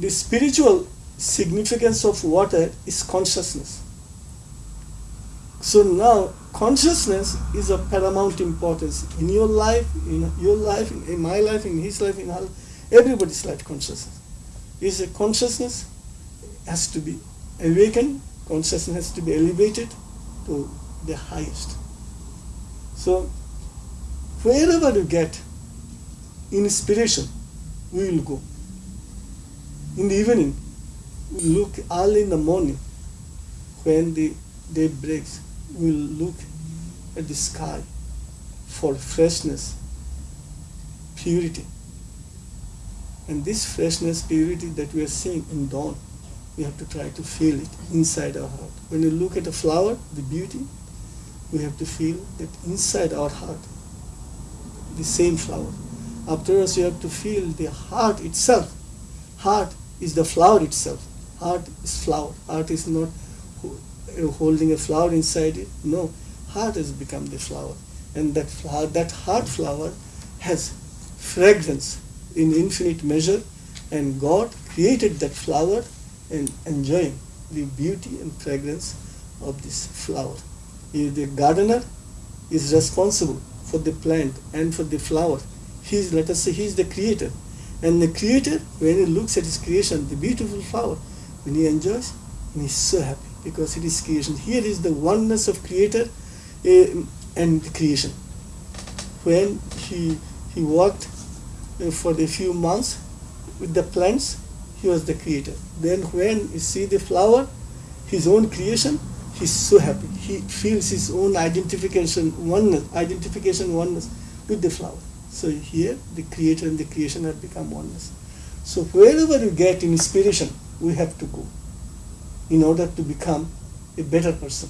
the spiritual significance of water is consciousness. So now consciousness is of paramount importance in your life, in your life, in my life, in his life, in our, everybody's life. Consciousness is a consciousness has to be awakened. Consciousness has to be elevated to the highest. So wherever you get inspiration, we will go. In the evening, we look early in the morning when the day breaks we look at the sky for freshness, purity. And this freshness, purity that we are seeing in dawn, we have to try to feel it inside our heart. When you look at a flower, the beauty, we have to feel that inside our heart, the same flower. After us, you have to feel the heart itself. Heart is the flower itself. Heart is flower. Heart is not uh, holding a flower inside it. No, heart has become the flower, and that flower, that heart flower, has fragrance in infinite measure, and God created that flower and enjoying the beauty and fragrance of this flower. The gardener is responsible for the plant and for the flower. He is, let us say he is the creator, and the creator when he looks at his creation, the beautiful flower, when he enjoys, and he's so happy because it is creation. Here is the oneness of creator uh, and creation. When he, he worked uh, for a few months with the plants, he was the creator. Then when you see the flower, his own creation, he's so happy. He feels his own identification, oneness, identification oneness with the flower. So here the creator and the creation have become oneness. So wherever you get inspiration, we have to go in order to become a better person.